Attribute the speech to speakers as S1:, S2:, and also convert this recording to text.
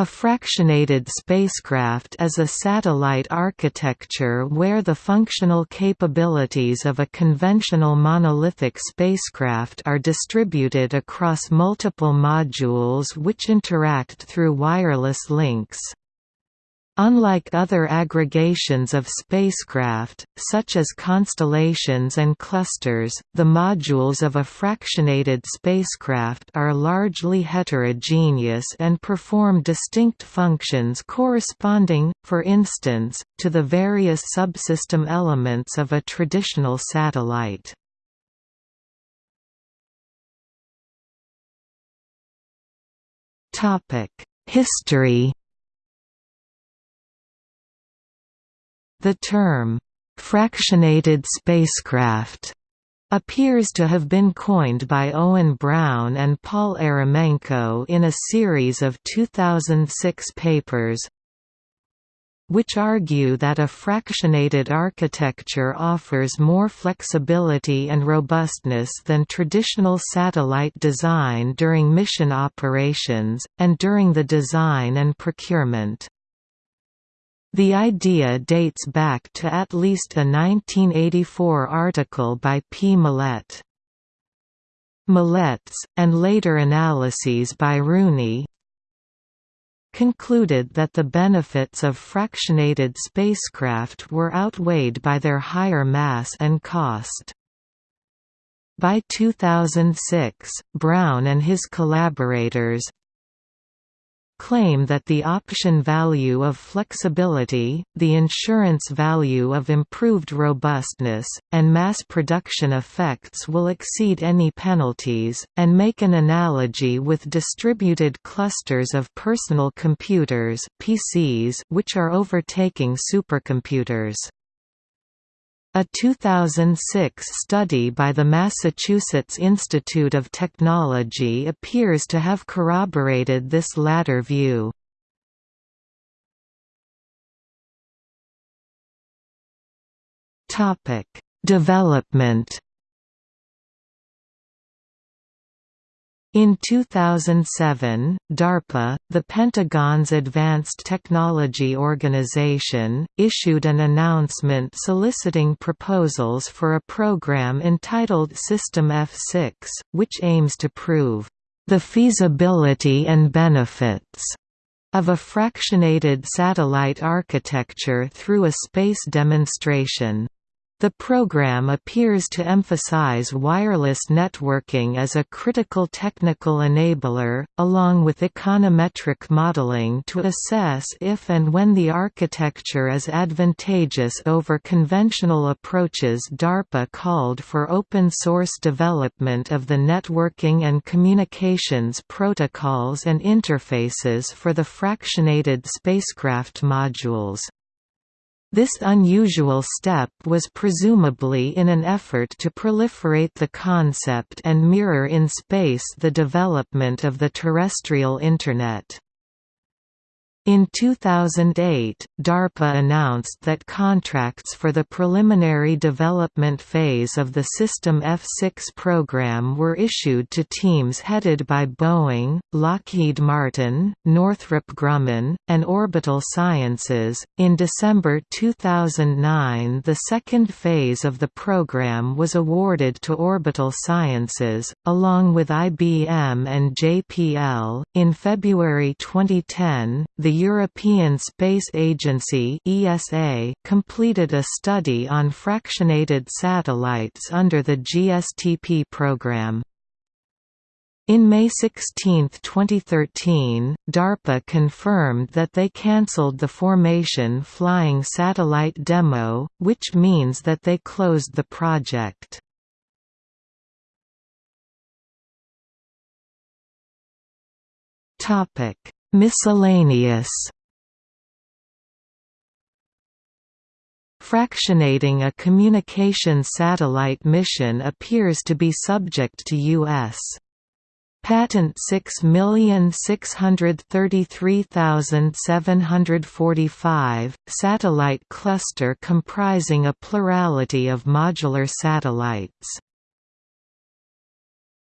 S1: A fractionated spacecraft is a satellite architecture where the functional capabilities of a conventional monolithic spacecraft are distributed across multiple modules which interact through wireless links. Unlike other aggregations of spacecraft, such as constellations and clusters, the modules of a fractionated spacecraft are largely heterogeneous and perform distinct functions corresponding, for instance, to the various subsystem elements of a traditional satellite. History The term, "'fractionated spacecraft' appears to have been coined by Owen Brown and Paul Eremenko in a series of 2006 papers which argue that a fractionated architecture offers more flexibility and robustness than traditional satellite design during mission operations, and during the design and procurement. The idea dates back to at least a 1984 article by P. Millett. Millett's, and later analyses by Rooney, concluded that the benefits of fractionated spacecraft were outweighed by their higher mass and cost. By 2006, Brown and his collaborators, claim that the option value of flexibility, the insurance value of improved robustness, and mass production effects will exceed any penalties, and make an analogy with distributed clusters of personal computers PCs which are overtaking supercomputers. A 2006 study by the Massachusetts Institute of Technology appears to have corroborated this latter view. Development In 2007, DARPA, the Pentagon's Advanced Technology Organization, issued an announcement soliciting proposals for a program entitled System F6, which aims to prove the feasibility and benefits of a fractionated satellite architecture through a space demonstration. The program appears to emphasize wireless networking as a critical technical enabler, along with econometric modeling to assess if and when the architecture is advantageous over conventional approaches DARPA called for open-source development of the networking and communications protocols and interfaces for the fractionated spacecraft modules. This unusual step was presumably in an effort to proliferate the concept and mirror in space the development of the terrestrial Internet. In 2008, DARPA announced that contracts for the preliminary development phase of the System F6 program were issued to teams headed by Boeing, Lockheed Martin, Northrop Grumman, and Orbital Sciences. In December 2009, the second phase of the program was awarded to Orbital Sciences, along with IBM and JPL. In February 2010, the European Space Agency ESA completed a study on fractionated satellites under the GSTP program. In May 16, 2013, DARPA confirmed that they cancelled the Formation Flying Satellite demo, which means that they closed the project. Miscellaneous Fractionating a communication satellite mission appears to be subject to U.S. Patent 6633745, satellite cluster comprising a plurality of modular satellites